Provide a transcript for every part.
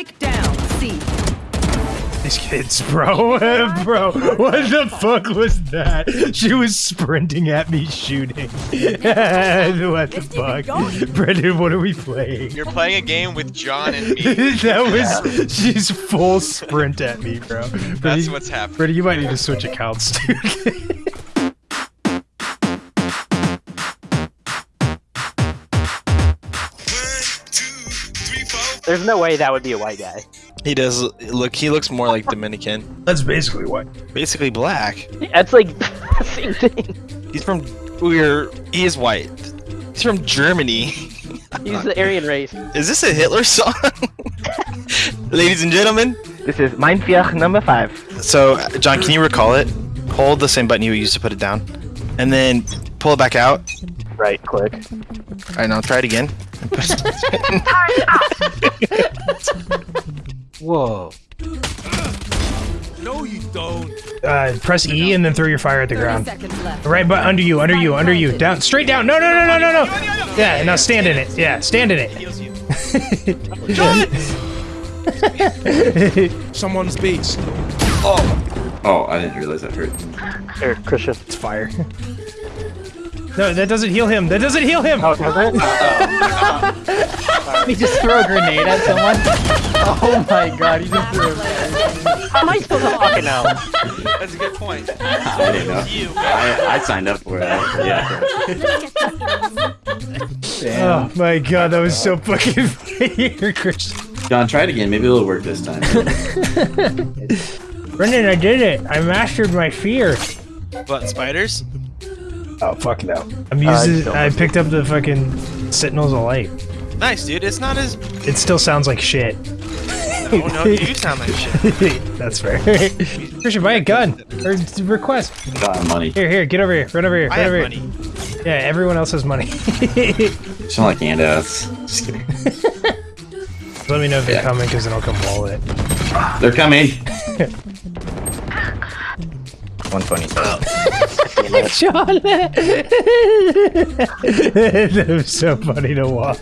Spike down. C. These kids, bro. bro, what the fuck was that? She was sprinting at me shooting. what the fuck? Brendan, what are we playing? You're playing a game with John and me. that was she's full sprint at me, bro. That's Brendan, what's happening. Brendan, you might need to switch accounts, dude. There's no way that would be a white guy. He does look. He looks more like Dominican. That's basically what. Basically black. That's like the same thing. He's from. We're. He is white. He's from Germany. He's the Aryan race. Is this a Hitler song? Ladies and gentlemen. This is Mein Vier number five. So, John, can you recall it? Hold the same button you used to put it down, and then pull it back out. Right click. All right, now try it again. Whoa. No, you don't. Uh, press E and then throw your fire at the ground. seconds left. Right, but under you, under you, under you. Down, straight down. No, no, no, no, no, no. Yeah, now stand in it. Yeah, stand in it. Someone's beast. Oh, I didn't realize that hurt. Here, Christian. It's fire. No, that doesn't heal him. That doesn't heal him. Oh, does it? He oh just threw a grenade at someone. Oh my god, he just threw a How am I supposed to fucking know? That's a good point. I didn't know. You. I, I signed up for it. Yeah. Oh my god, that was so fucking fire, Christian. John, try it again. Maybe it'll work this time. Brendan, I did it. I mastered my fear. What spiders? Oh fuck no. I'm using. I picked up the fucking Sentinels of Light. Nice, dude. It's not as. It still sounds like shit. Oh no, you sound like shit. That's fair. Christian, buy a gun or request. Got money. Here, here, get over here. Run over here. I Run have over money. here. Yeah, everyone else has money. Sound like handouts. Just kidding. Let me know if they're coming, because then I'll come wall it. They're coming. 120. Sean! that was so funny to watch.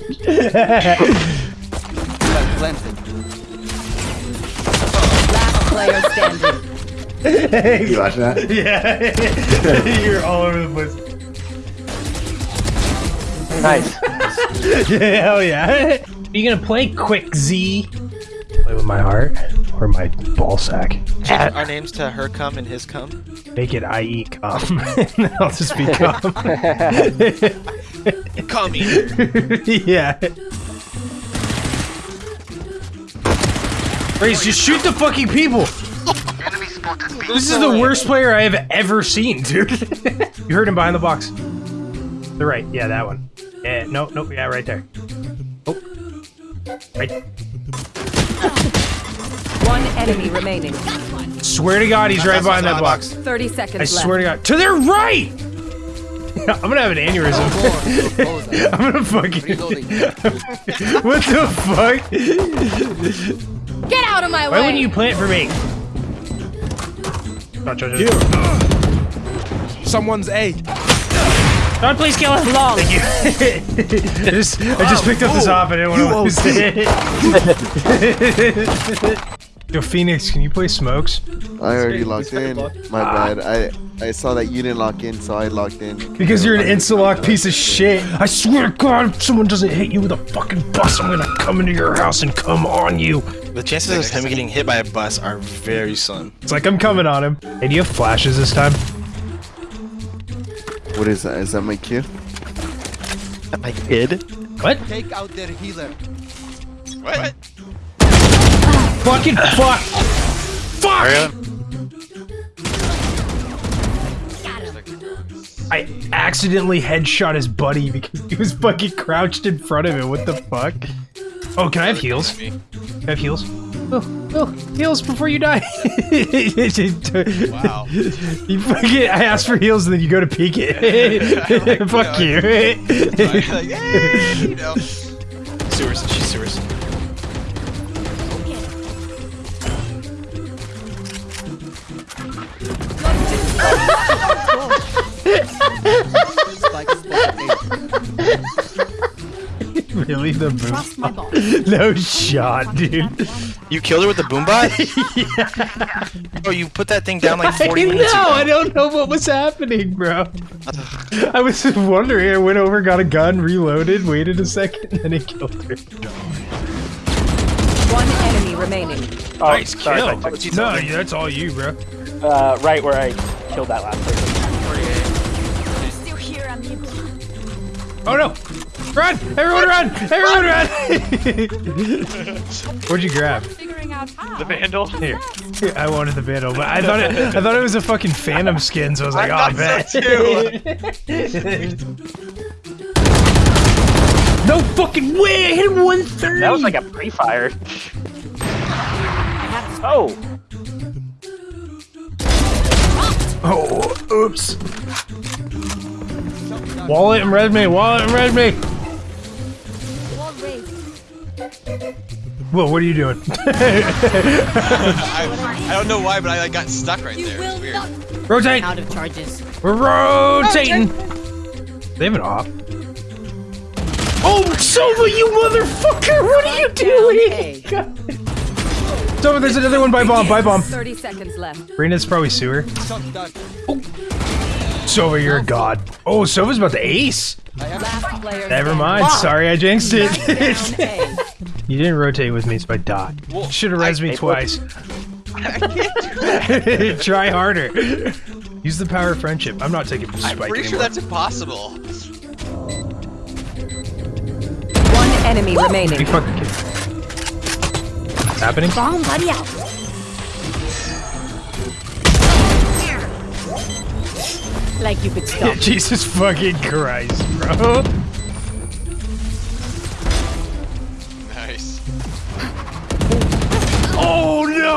Last player standing. You watching that? yeah. You're all over the place. Nice. Yeah, hell yeah. Are you gonna play quick Z? Play with my heart or my ball sack? Change our names to her cum and his cum. Make it IE come. I'll just be come. Cum eater. yeah. Raze, just shoot the fucking people! This is the worst player I have ever seen, dude. you heard him behind the box. The right, yeah, that one. Yeah, nope, nope, yeah, right there. Oh. Right. One enemy remaining. Swear to God, he's right behind that box. 30 seconds I left. swear to God. To their right! I'm gonna have an aneurysm. I'm gonna fucking. what the fuck? Get out of my Why way! wouldn't you plant for me? Oh, John, John, Someone's A. John, please kill him. Long. Thank you. I just, I just picked up this off. I didn't want to lose it. Yo, Phoenix, can you play smokes? I already logged in. My bad. I I saw that you didn't lock in, so I logged in. Because you're an insta-lock piece of shit. I swear to God, if someone doesn't hit you with a fucking bus, I'm gonna come into your house and come on you. The chances of him getting hit by a bus are very slim. It's like I'm coming on him. Hey, do you have flashes this time? What is that? Is that my cue? My kid. What? Take out their healer. What? Fucking fuck! Fuck! I accidentally headshot his buddy because he was fucking crouched in front of him. What the fuck? Oh, can I have heals? Can I have heals? Oh, oh, heals before you die. Wow. You fucking, I asked for heals and then you go to peek it. Fuck uh, you. like, hey, you know. Sewers. She's sewers. Literally the Trust boom. No shot, dude. You killed her with the boombot? Oh, you put that thing down like 40 I minutes know, ago. I don't know what was happening, bro. I was just wondering. I went over, got a gun, reloaded, waited a second, and then he killed her. One enemy remaining. Oh, nice sorry, kill. I took- No, that's all you, bro. Uh, right where I killed that last person. Oh no! Run! Everyone run! Everyone run! What'd you grab? Figuring out how. The vandal. Here. Here, I wanted the vandal, but I thought it. I thought it was a fucking phantom skin, so I was like, I oh, thought so bet. no fucking way! I hit him 130. That was like a pre-fire. Oh, Oh, oops. Wallet and red me. Wallet and red me. Wall. Whoa, what are you doing? I, I don't know why, but I like, got stuck right You there. It's weird. Rotate. Out of charges. We're rotating. They have an op. Oh, Sova, you motherfucker! What are you doing? Sova, there's another one by bomb. By bomb. 30 seconds left. Reyna's probably sewer. Sova, you're a god. Oh, Sova's about to ace. Last Never standing. mind. Sorry, I jinxed it. You didn't rotate with me, so I died. Well, Should have res I- me twice. I can't do that. Try harder. Use the power of friendship. I'm not taking this I'm spike pretty sure that's impossible. One enemy You remaining. fucking kidding. Happening? Bomb buddy out. Like you could stop. Jesus fucking Christ, bro. Nice. Oh no!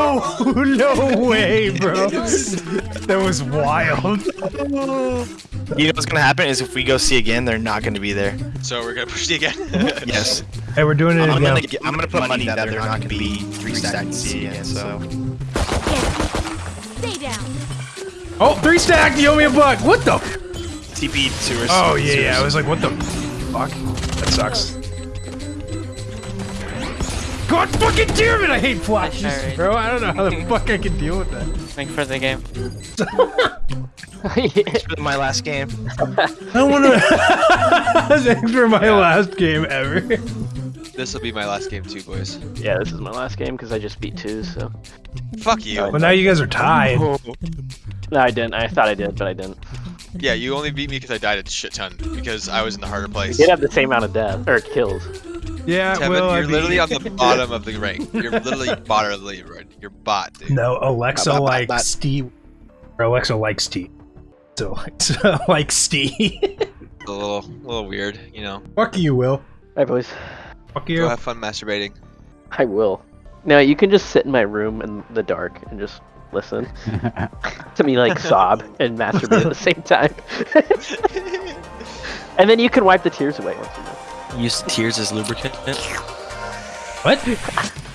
No way, bro. That was wild. You know what's gonna happen is if we go see again, they're not gonna be there. So we're gonna push it again. Yes. Hey, we're doing it I'm gonna, again. get- I'm gonna put money that they're not gonna be three stacked C again. So Stay down. Oh, three stacked. You owe me a buck. What the? TP sewers. Oh yeah, yeah. I was like, what the fuck? That sucks. God fucking damn it! I hate flashes, Alright. bro. I don't know how the fuck I can deal with that. Thanks for the game. It's been my last game. I want to. Thanks for my last game ever. this will be my last game too, boys. yeah, this is my last game because I just beat two. So Fuck you. Well, now you guys are tied. Oh. No, I didn't. I thought I did, but I didn't. Yeah, you only beat me because I died a shit ton because I was in the harder We place. did have the same amount of death or kills. Yeah, Tevin, well, you're mean- literally on the bottom of the rank. You're literally bottom of the leaderboard. You're bot, dude. No, Alexa Bop, bop, bop, likes bop. Steve. Or Alexa likes Steve. So Alexa likes Steve. A little, little weird, you know. Fuck you, Will. Hi, boys. Fuck you. Go have fun masturbating. I will. No, you can just sit in my room in the dark and just listen to me like sob and masturbate at the same time. and then you can wipe the tears away once you know. Use tears as lubricant. What?